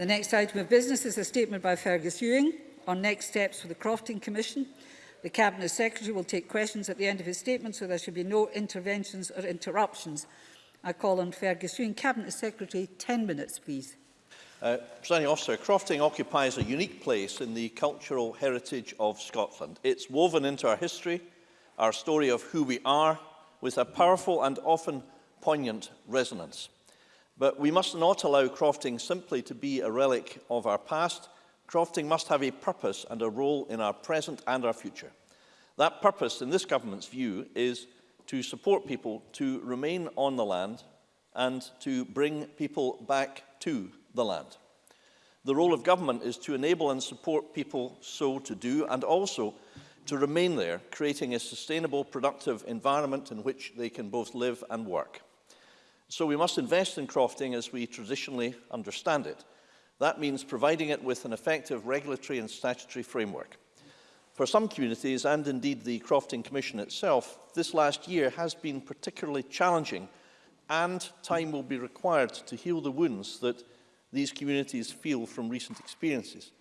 The next item of business is a statement by Fergus Ewing on next steps for the Crofting Commission. The Cabinet Secretary will take questions at the end of his statement, so there should be no interventions or interruptions. I call on Fergus Ewing. Cabinet Secretary, 10 minutes, please. Uh, Presiding Officer, crofting occupies a unique place in the cultural heritage of Scotland. It's woven into our history, our story of who we are, with a powerful and often poignant resonance. But we must not allow crofting simply to be a relic of our past. Crofting must have a purpose and a role in our present and our future. That purpose, in this government's view, is to support people to remain on the land and to bring people back to the land. The role of government is to enable and support people so to do and also to remain there, creating a sustainable, productive environment in which they can both live and work. So we must invest in crofting as we traditionally understand it. That means providing it with an effective regulatory and statutory framework. For some communities, and indeed the Crofting Commission itself, this last year has been particularly challenging and time will be required to heal the wounds that these communities feel from recent experiences.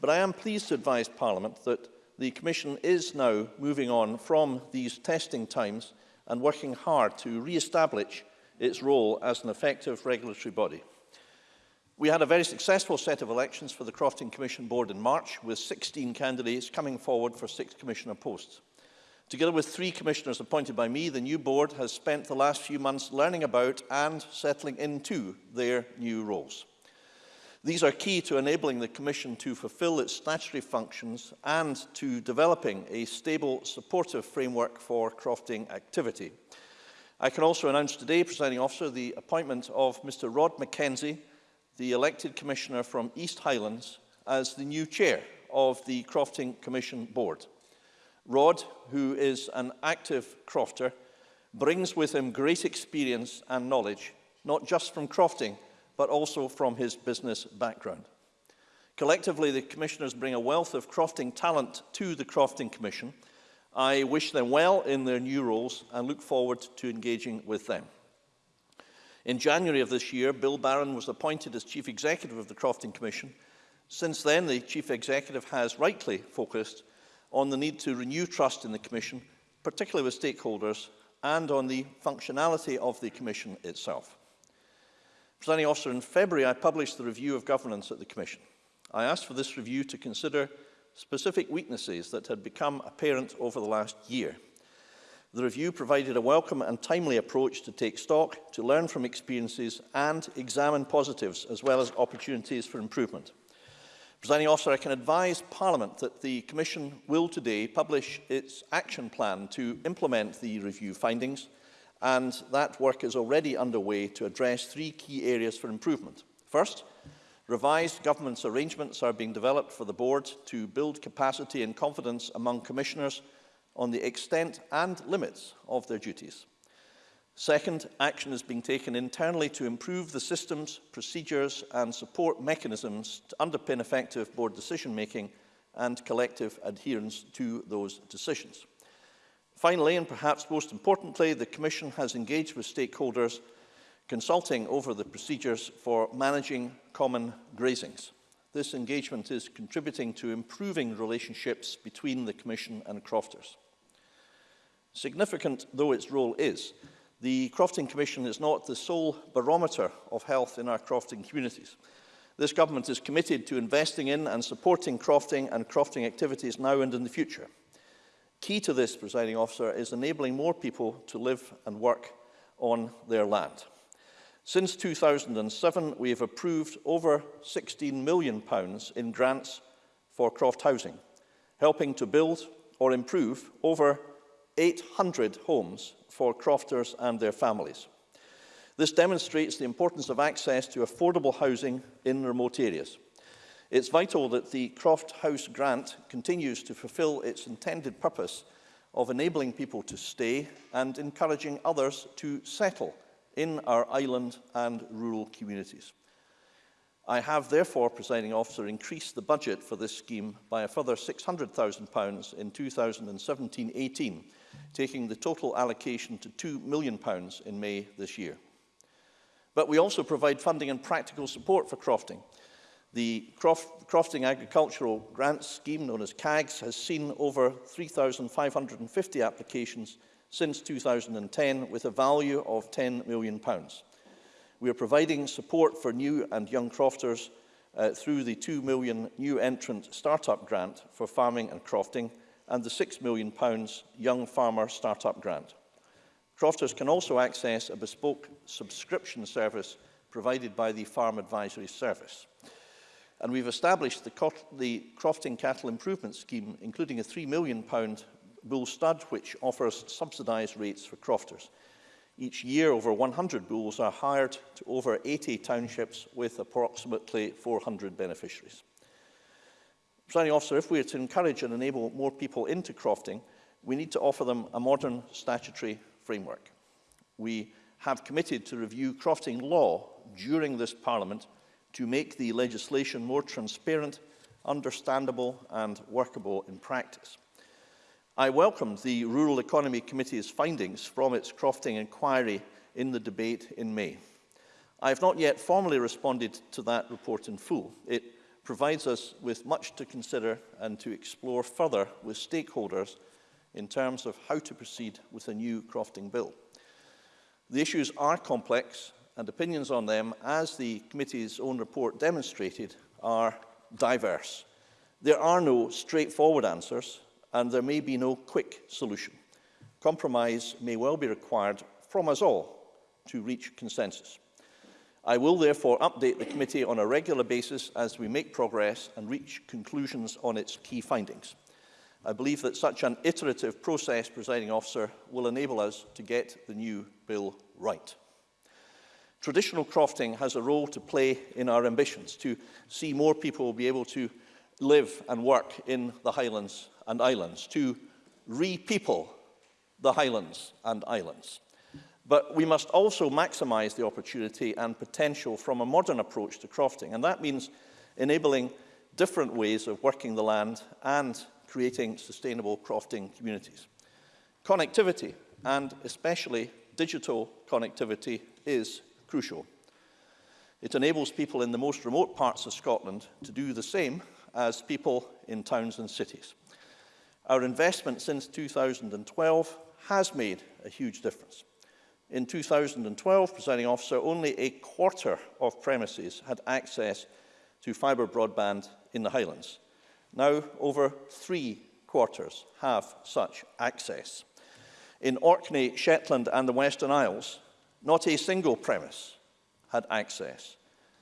But I am pleased to advise Parliament that the Commission is now moving on from these testing times and working hard to re-establish its role as an effective regulatory body. We had a very successful set of elections for the Crofting Commission Board in March, with 16 candidates coming forward for six commissioner posts. Together with three commissioners appointed by me, the new board has spent the last few months learning about and settling into their new roles. These are key to enabling the Commission to fulfil its statutory functions and to developing a stable, supportive framework for crofting activity. I can also announce today, presiding officer, the appointment of Mr Rod McKenzie, the elected commissioner from East Highlands, as the new chair of the Crofting Commission Board. Rod, who is an active crofter, brings with him great experience and knowledge, not just from crofting, but also from his business background. Collectively, the commissioners bring a wealth of crofting talent to the Crofting Commission – I wish them well in their new roles and look forward to engaging with them. In January of this year, Bill Barron was appointed as Chief Executive of the Crofting Commission. Since then, the Chief Executive has rightly focused on the need to renew trust in the Commission, particularly with stakeholders, and on the functionality of the Commission itself. Presiding officer, in February I published the review of governance at the Commission. I asked for this review to consider specific weaknesses that had become apparent over the last year. The review provided a welcome and timely approach to take stock, to learn from experiences and examine positives as well as opportunities for improvement. Presiding officer, I can advise Parliament that the Commission will today publish its action plan to implement the review findings and that work is already underway to address three key areas for improvement. First, Revised government's arrangements are being developed for the board to build capacity and confidence among commissioners on the extent and limits of their duties. Second, action is being taken internally to improve the systems, procedures and support mechanisms to underpin effective board decision-making and collective adherence to those decisions. Finally, and perhaps most importantly, the Commission has engaged with stakeholders consulting over the procedures for managing common grazings. This engagement is contributing to improving relationships between the Commission and crofters. Significant though its role is, the Crofting Commission is not the sole barometer of health in our crofting communities. This government is committed to investing in and supporting crofting and crofting activities now and in the future. Key to this, presiding officer, is enabling more people to live and work on their land. Since 2007, we have approved over £16 million in grants for Croft Housing, helping to build or improve over 800 homes for crofters and their families. This demonstrates the importance of access to affordable housing in remote areas. It's vital that the Croft House grant continues to fulfil its intended purpose of enabling people to stay and encouraging others to settle in our island and rural communities. I have therefore, presiding officer, increased the budget for this scheme by a further £600,000 in 2017-18, taking the total allocation to £2 million in May this year. But we also provide funding and practical support for crofting. The Croft, Crofting Agricultural Grants Scheme, known as CAGS, has seen over 3,550 applications since 2010 with a value of £10 million. We are providing support for new and young crofters uh, through the £2 million new entrant startup grant for farming and crofting and the £6 million Young Farmer Startup Grant. Crofters can also access a bespoke subscription service provided by the Farm Advisory Service. And we've established the, the Crofting Cattle Improvement Scheme, including a £3 million Bullstad, which offers subsidised rates for crofters. Each year, over 100 bulls are hired to over 80 townships with approximately 400 beneficiaries. Presiding officer, if we are to encourage and enable more people into crofting, we need to offer them a modern statutory framework. We have committed to review crofting law during this Parliament to make the legislation more transparent, understandable and workable in practice. I welcome the Rural Economy Committee's findings from its crofting inquiry in the debate in May. I have not yet formally responded to that report in full. It provides us with much to consider and to explore further with stakeholders in terms of how to proceed with a new crofting bill. The issues are complex and opinions on them, as the committee's own report demonstrated, are diverse. There are no straightforward answers, and there may be no quick solution. Compromise may well be required from us all to reach consensus. I will therefore update the committee on a regular basis as we make progress and reach conclusions on its key findings. I believe that such an iterative process, presiding officer, will enable us to get the new bill right. Traditional crofting has a role to play in our ambitions to see more people be able to live and work in the Highlands and Islands, to repeople the Highlands and Islands. But we must also maximize the opportunity and potential from a modern approach to crofting, and that means enabling different ways of working the land and creating sustainable crofting communities. Connectivity, and especially digital connectivity, is crucial. It enables people in the most remote parts of Scotland to do the same as people in towns and cities. Our investment since 2012 has made a huge difference. In 2012, presiding officer, only a quarter of premises had access to fibre broadband in the Highlands. Now, over three quarters have such access. In Orkney, Shetland and the Western Isles, not a single premise had access.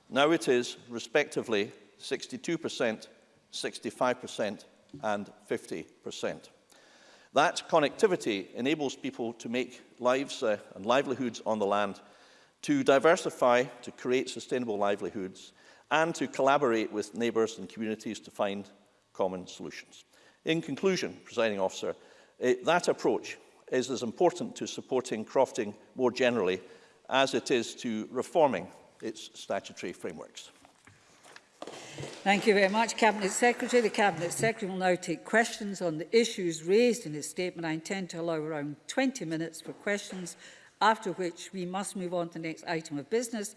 Now it is, respectively, 62% 65% and 50%. That connectivity enables people to make lives uh, and livelihoods on the land, to diversify, to create sustainable livelihoods, and to collaborate with neighbours and communities to find common solutions. In conclusion, presiding officer, it, eh, that approach is as important to supporting crofting more generally as it is to reforming its statutory frameworks. Thank you very much, Cabinet Secretary. The Cabinet Secretary will now take questions on the issues raised in his statement. I intend to allow around 20 minutes for questions, after which we must move on to the next item of business. It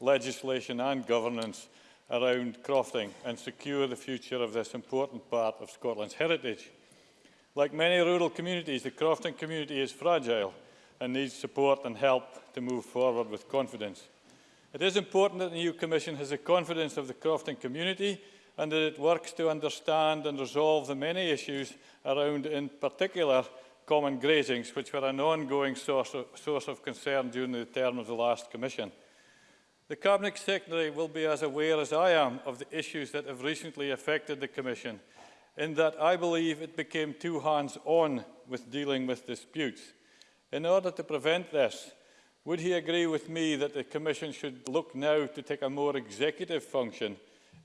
legislation and governance around crofting and secure the future of this important part of Scotland's heritage. Like many rural communities, the crofting community is fragile and needs support and help to move forward with confidence. It is important that the new Commission has the confidence of the crofting community and that it works to understand and resolve the many issues around, in particular, common grazings, which were an ongoing source of, source of concern during the term of the last Commission. The Cabinet Secretary will be as aware as I am of the issues that have recently affected the Commission, in that I believe it became too hands-on with dealing with disputes. In order to prevent this, would he agree with me that the Commission should look now to take a more executive function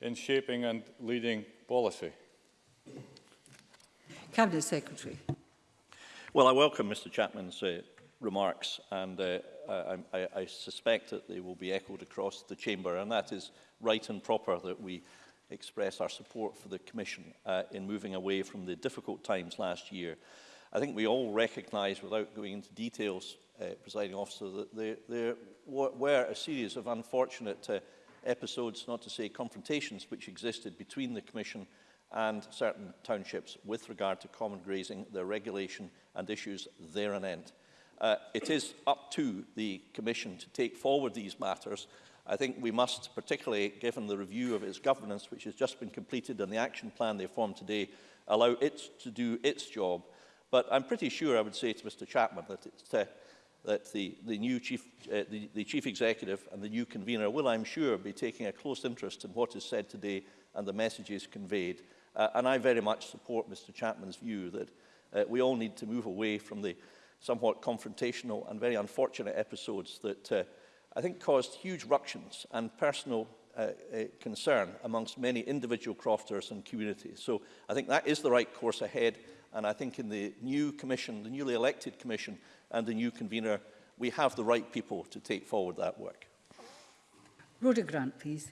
in shaping and leading policy? Cabinet Secretary. Well, I welcome Mr Chapman's uh, remarks and uh, I, I, I suspect that they will be echoed across the chamber and that is right and proper that we express our support for the Commission uh, in moving away from the difficult times last year. I think we all recognise, without going into details, uh, presiding officer, that there, there were a series of unfortunate uh, episodes, not to say confrontations, which existed between the Commission and certain townships with regard to common grazing, their regulation and issues there and end. Uh, it is up to the Commission to take forward these matters. I think we must, particularly given the review of its governance, which has just been completed and the action plan they formed today, allow it to do its job. But I'm pretty sure I would say to Mr Chapman that it's, uh, that the, the new chief, uh, the, the chief executive and the new convener will, I'm sure, be taking a close interest in what is said today and the messages conveyed. Uh, and I very much support Mr Chapman's view that uh, we all need to move away from the somewhat confrontational and very unfortunate episodes that uh, I think caused huge ructions and personal uh, uh, concern amongst many individual crofters and communities. So I think that is the right course ahead. And I think in the new commission, the newly elected commission and the new convener, we have the right people to take forward that work. Rhoda Grant, please.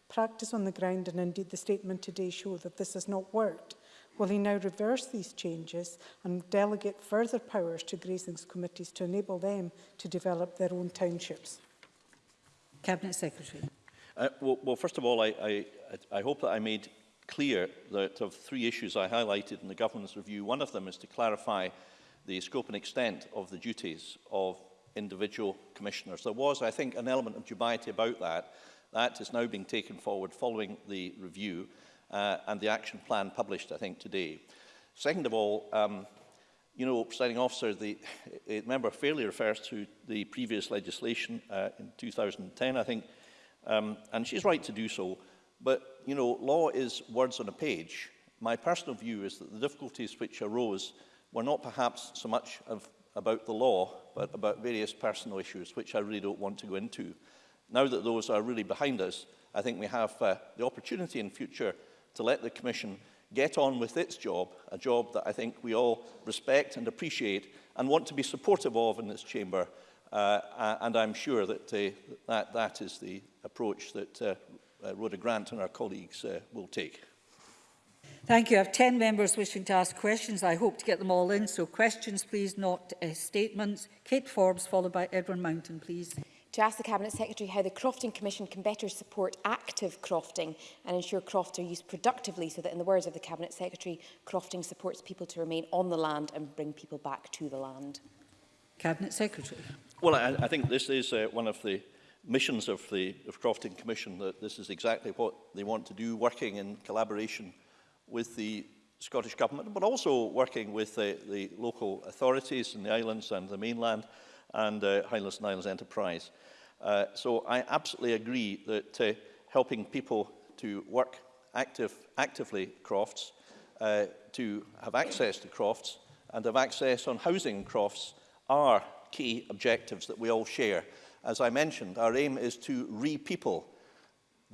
Practice on the ground and indeed the statement today show that this has not worked. Will he now reverse these changes and delegate further powers to grazing committees to enable them to develop their own townships? Cabinet Secretary. Uh, well, well, first of all, I, I, I hope that I made clear that of three issues I highlighted in the government's review, one of them is to clarify the scope and extent of the duties of individual commissioners. There was, I think, an element of dubiety about that. That is now being taken forward following the review uh, and the action plan published, I think, today. Second of all, um, you know, presiding officer, the, the member fairly refers to the previous legislation uh, in 2010, I think, um, and she's right to do so. But you know, law is words on a page. My personal view is that the difficulties which arose were not perhaps so much of, about the law, but about various personal issues, which I really don't want to go into. Now that those are really behind us, I think we have uh, the opportunity in future to let the Commission get on with its job, a job that I think we all respect and appreciate and want to be supportive of in this chamber. Uh, and I'm sure that, uh, that that is the approach that uh, uh, Rhoda Grant and our colleagues uh, will take. Thank you. I have 10 members wishing to ask questions. I hope to get them all in. So questions, please, not uh, statements. Kate Forbes, followed by Edwin Mountain, please. To ask the Cabinet Secretary how the Crofting Commission can better support active crofting and ensure crofts are used productively so that, in the words of the Cabinet Secretary, crofting supports people to remain on the land and bring people back to the land. Cabinet Secretary. Well, I, I think this is uh, one of the missions of the of Crofton Commission that this is exactly what they want to do, working in collaboration with the Scottish Government, but also working with the, the local authorities in the islands and the mainland and uh, Highlands and Islands Enterprise. Uh, so I absolutely agree that uh, helping people to work active, actively crofts, uh, to have access to crofts and have access on housing crofts are key objectives that we all share as I mentioned, our aim is to repeople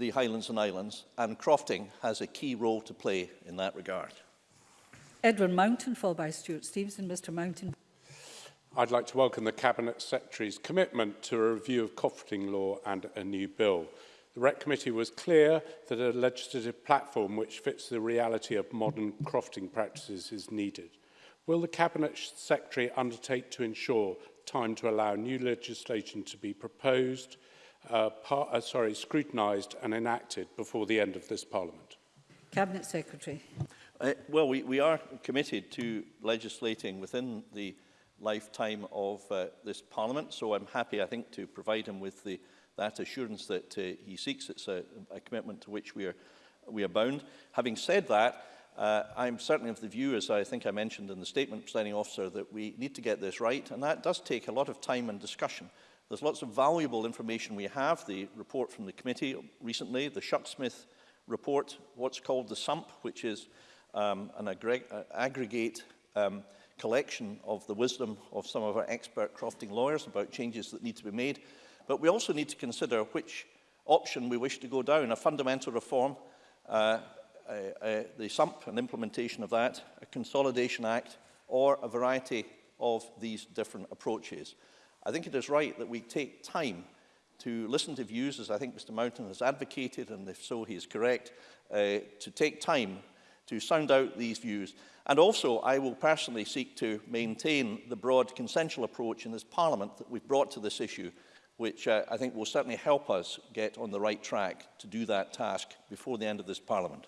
the Highlands and Islands, and crofting has a key role to play in that regard. Edward Mountain, followed by Stuart Stevenson. Mr Mountain. I'd like to welcome the Cabinet Secretary's commitment to a review of crofting law and a new bill. The REC Committee was clear that a legislative platform which fits the reality of modern crofting practices is needed. Will the Cabinet Secretary undertake to ensure time to allow new legislation to be proposed, uh, uh, sorry, scrutinised and enacted before the end of this Parliament? Cabinet Secretary. Uh, well, we, we are committed to legislating within the lifetime of uh, this Parliament, so I'm happy, I think, to provide him with the, that assurance that uh, he seeks. It's a, a commitment to which we are, we are bound. Having said that, Uh, I'm certainly of the view, as I think I mentioned in the statement, presiding officer, that we need to get this right, and that does take a lot of time and discussion. There's lots of valuable information we have, the report from the committee recently, the Shucksmith report, what's called the SUMP, which is um, an uh, aggregate um, collection of the wisdom of some of our expert crofting lawyers about changes that need to be made. But we also need to consider which option we wish to go down, a fundamental reform, uh, Uh, uh, the SUMP and implementation of that, a Consolidation Act, or a variety of these different approaches. I think it is right that we take time to listen to views, as I think Mr Mountain has advocated, and if so, he is correct, uh, to take time to sound out these views. And also, I will personally seek to maintain the broad consensual approach in this Parliament that we've brought to this issue, which uh, I think will certainly help us get on the right track to do that task before the end of this Parliament.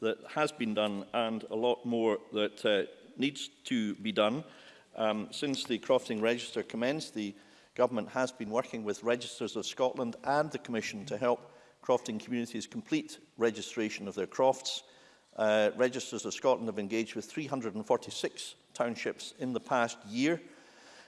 that has been done and a lot more that uh, needs to be done. Um, since the crofting register commenced, the government has been working with Registers of Scotland and the Commission to help crofting communities complete registration of their crofts. Uh, Registers of Scotland have engaged with 346 townships in the past year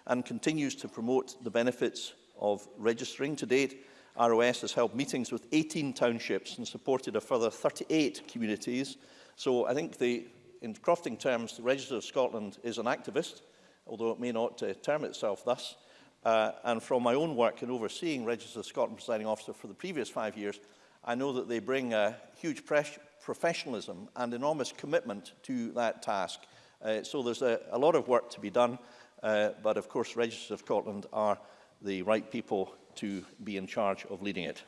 and continues to promote the benefits of registering. To date, ROS has held meetings with 18 townships and supported a further 38 communities. So I think the, in crofting terms, the Register of Scotland is an activist, although it may not uh, term itself thus. Uh, and from my own work in overseeing Register of Scotland presiding officer for the previous five years, I know that they bring a huge professionalism and enormous commitment to that task. Uh, so there's a, a lot of work to be done, uh, but of course Register of Scotland are the right people to be in charge of leading it.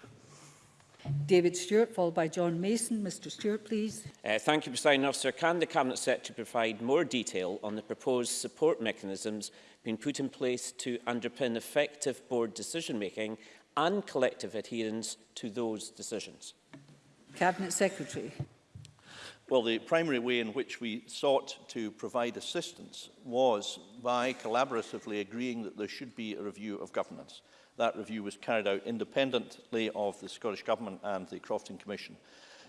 David Stewart, followed by John Mason. Mr Stewart, please. Uh, thank you, President Officer. Can the Cabinet Secretary provide more detail on the proposed support mechanisms being put in place to underpin effective board decision-making and collective adherence to those decisions? Cabinet Secretary. Well, the primary way in which we sought to provide assistance was by collaboratively agreeing that there should be a review of governance. That review was carried out independently of the Scottish Government and the Crofton Commission.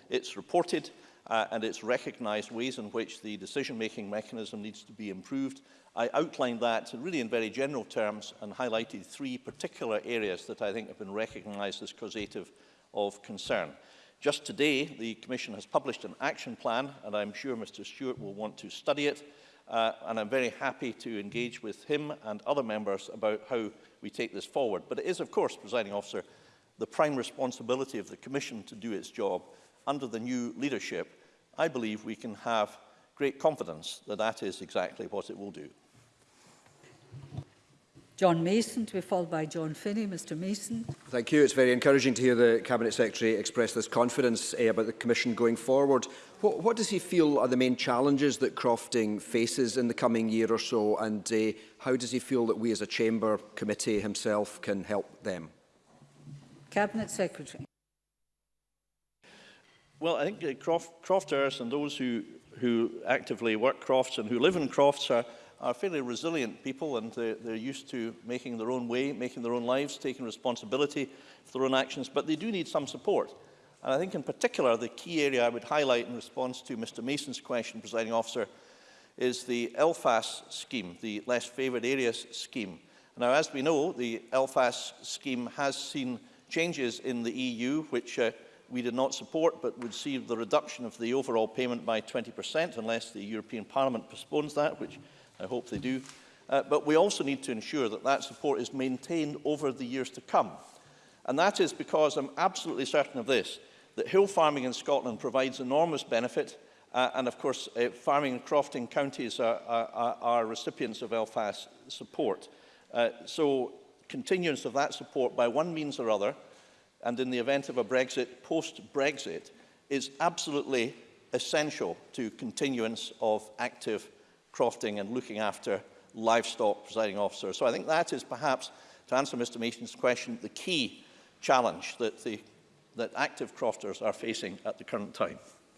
It's reported uh, and it's recognised ways in which the decision-making mechanism needs to be improved. I outlined that really in very general terms and highlighted three particular areas that I think have been recognised as causative of concern. Just today, the Commission has published an action plan, and I'm sure Mr Stewart will want to study it, uh, and I'm very happy to engage with him and other members about how we take this forward. But it is, of course, presiding officer, the prime responsibility of the Commission to do its job under the new leadership. I believe we can have great confidence that that is exactly what it will do. John Mason, to be followed by John Finney. Mr Mason. Thank you. It's very encouraging to hear the Cabinet Secretary express this confidence eh, about the Commission going forward. What, what does he feel are the main challenges that Crofting faces in the coming year or so, and eh, how does he feel that we as a Chamber committee himself can help them? Cabinet Secretary. Well, I think uh, Croft, crofters and those who, who actively work crofts and who live in crofts are are fairly resilient people and they're, they're used to making their own way, making their own lives, taking responsibility for their own actions, but they do need some support. And I think in particular, the key area I would highlight in response to Mr Mason's question, presiding officer, is the LFAS scheme, the Less Favoured Areas scheme. Now, as we know, the LFAS scheme has seen changes in the EU, which uh, we did not support, but would see the reduction of the overall payment by 20%, unless the European Parliament postpones that, which I hope they do. Uh, but we also need to ensure that that support is maintained over the years to come. And that is because I'm absolutely certain of this, that hill farming in Scotland provides enormous benefit uh, and of course uh, farming and crofting counties are, are, are recipients of LFAS support. Uh, so continuance of that support by one means or other, and in the event of a Brexit, post-Brexit, is absolutely essential to continuance of active crofting and looking after livestock, presiding officer. So I think that is perhaps, to answer Mr Mason's question, the key challenge that, the, that active crofters are facing at the current time.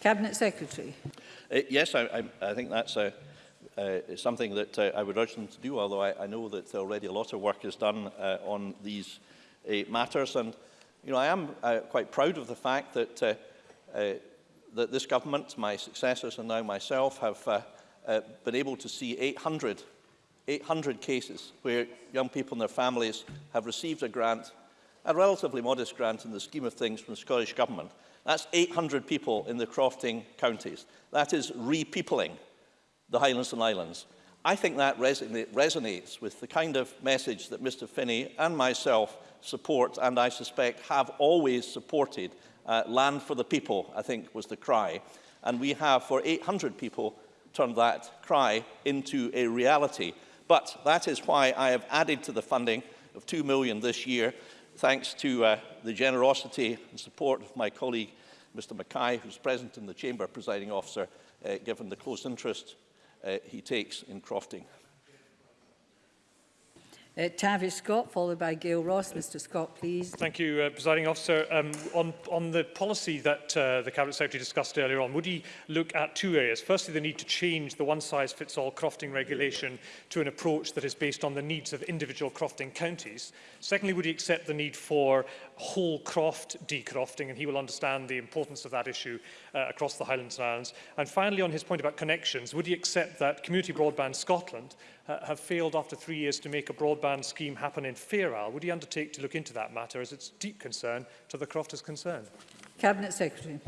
Cabinet Secretary. Uh, yes, I, I, I think that's a, uh, something that uh, I would urge them to do, although I, I know that already a lot of work is done uh, on these uh, matters. And, you know, I am uh, quite proud of the fact that uh, uh, that this government, my successors and now myself, have uh, uh, been able to see 800, 800 cases where young people and their families have received a grant, a relatively modest grant in the scheme of things from the Scottish Government. That's 800 people in the Crofting counties. That is repeopling the Highlands and Islands. I think that resonates with the kind of message that Mr Finney and myself support and I suspect have always supported Uh, land for the people, I think, was the cry. And we have, for 800 people, turned that cry into a reality. But that is why I have added to the funding of 2 million this year, thanks to uh, the generosity and support of my colleague, Mr. Mackay, who's present in the chamber, presiding officer, uh, given the close interest uh, he takes in crofting. Uh, Tavish Scott, followed by Gail Ross. Mr Scott, please. Thank you, uh, Presiding Officer. Um, on, on the policy that uh, the Cabinet Secretary discussed earlier on, would he look at two areas? Firstly, the need to change the one-size-fits-all crofting regulation to an approach that is based on the needs of individual crofting counties. Secondly, would he accept the need for whole croft decrofting, and he will understand the importance of that issue uh, across the Highlands and Islands. And finally, on his point about connections, would he accept that Community Broadband Scotland uh, have failed after three years to make a broadband scheme happen in Fair Isle? Would he undertake to look into that matter as its deep concern to the crofters concerned? Cabinet Secretary.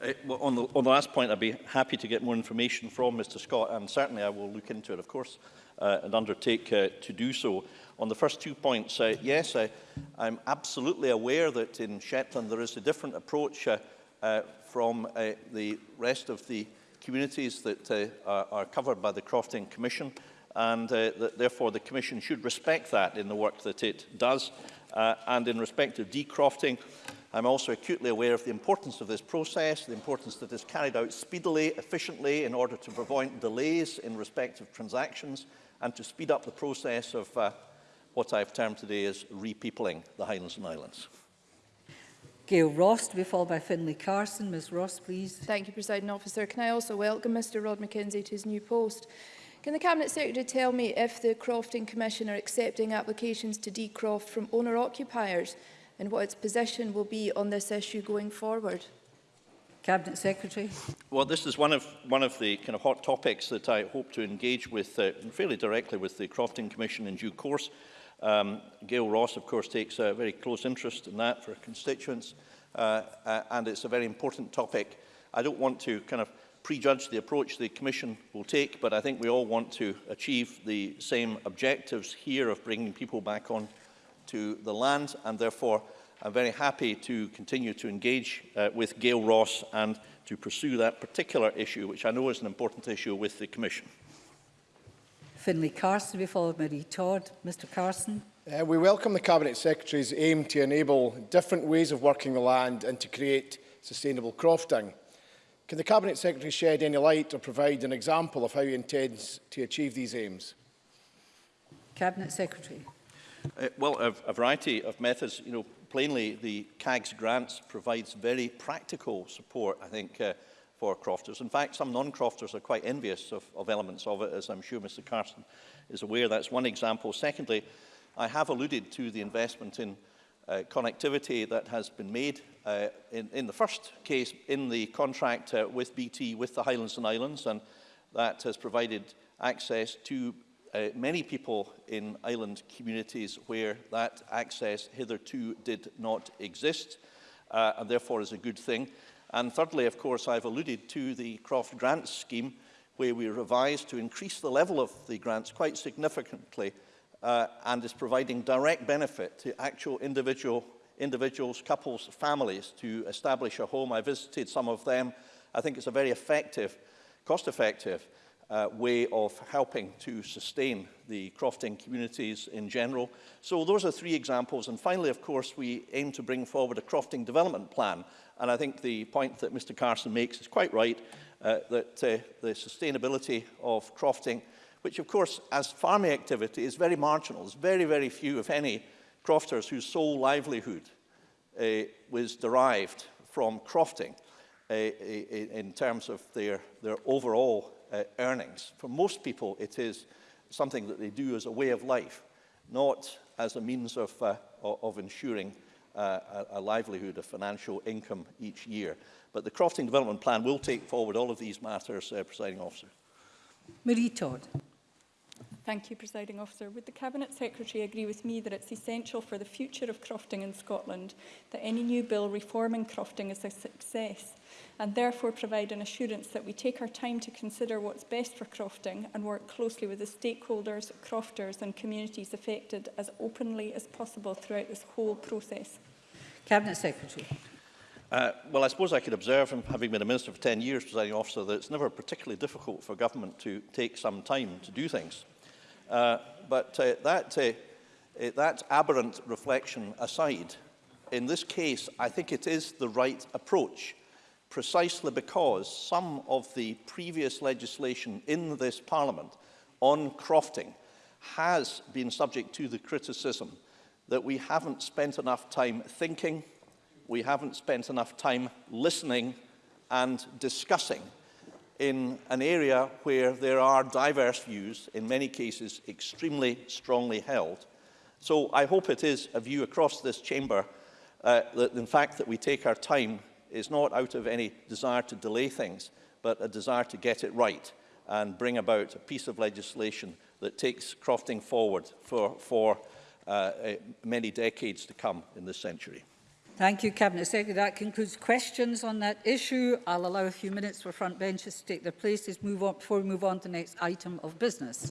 Uh, well, on, the, on the last point, I'd be happy to get more information from Mr Scott, and certainly I will look into it, of course, uh, and undertake uh, to do so. On the first two points, uh, yes, I, I'm absolutely aware that in Shetland there is a different approach uh, uh, from uh, the rest of the communities that uh, are, are covered by the Crofting Commission, and uh, that therefore the Commission should respect that in the work that it does. Uh, and in respect of decrofting, I'm also acutely aware of the importance of this process, the importance that it is carried out speedily, efficiently, in order to prevent delays in respect of transactions and to speed up the process of uh, what I've termed today as repeopling the Highlands and Islands. Gail Ross to be followed by Finlay Carson. Ms Ross, please. Thank you, President Officer. Can I also welcome Mr Rod McKenzie to his new post? Can the Cabinet Secretary tell me if the Crofting Commission are accepting applications to decroft from owner-occupiers and what its position will be on this issue going forward? Cabinet Secretary. Well, this is one of, one of the kind of hot topics that I hope to engage with uh, fairly directly with the Crofton Commission in due course. Um, Gail Ross, of course, takes a very close interest in that for constituents, uh, uh, and it's a very important topic. I don't want to kind of prejudge the approach the Commission will take, but I think we all want to achieve the same objectives here of bringing people back on to the land, and therefore I'm very happy to continue to engage uh, with Gail Ross and to pursue that particular issue, which I know is an important issue with the Commission. Finlay Carson, to be followed by Marie Todd. Mr Carson. Uh, we welcome the Cabinet Secretary's aim to enable different ways of working the land and to create sustainable crofting. Can the Cabinet Secretary shed any light or provide an example of how he intends to achieve these aims? Cabinet Secretary. Uh, well, a, a variety of methods. You know, plainly, the CAGS grants provides very practical support, I think, uh, for crofters. In fact, some non-crofters are quite envious of, of elements of it, as I'm sure Mr Carson is aware. That's one example. Secondly, I have alluded to the investment in uh, connectivity that has been made uh, in, in the first case in the contract uh, with BT with the Highlands and Islands, and that has provided access to uh, many people in island communities where that access hitherto did not exist, uh, and therefore is a good thing. And thirdly, of course, I've alluded to the Croft Grants scheme, where we revised to increase the level of the grants quite significantly uh, and is providing direct benefit to actual individual individuals, couples, families to establish a home. I visited some of them. I think it's a very effective, cost-effective uh, way of helping to sustain the crofting communities in general. So those are three examples. And finally, of course, we aim to bring forward a crofting development plan. And I think the point that Mr Carson makes is quite right, uh, that uh, the sustainability of crofting, which of course, as farming activity, is very marginal. There's very, very few, if any, crofters whose sole livelihood uh, was derived from crofting uh, in terms of their, their overall uh, earnings. For most people, it is something that they do as a way of life, not as a means of, uh, of ensuring uh, a, a livelihood, a financial income each year. But the Crofting Development Plan will take forward all of these matters, uh, Presiding Officer. Marie Todd. Thank you, Presiding Officer. Would the Cabinet Secretary agree with me that it's essential for the future of crofting in Scotland that any new bill reforming crofting is a success and therefore provide an assurance that we take our time to consider what's best for crofting and work closely with the stakeholders, crofters and communities affected as openly as possible throughout this whole process? Cabinet Secretary. Uh, well, I suppose I could observe, from having been a minister for 10 years, presiding officer, that it's never particularly difficult for government to take some time to do things. Uh, but uh, that, uh, uh, that aberrant reflection aside, in this case, I think it is the right approach, precisely because some of the previous legislation in this Parliament on crofting has been subject to the criticism that we haven't spent enough time thinking, we haven't spent enough time listening and discussing in an area where there are diverse views, in many cases extremely strongly held. So I hope it is a view across this chamber uh, that in fact that we take our time is not out of any desire to delay things, but a desire to get it right and bring about a piece of legislation that takes crofting forward for, for uh, uh many decades to come in this century. Thank you, Cabinet Secretary. That concludes questions on that issue. I'll allow a few minutes for front benches to take their places move on, before we move on to the next item of business.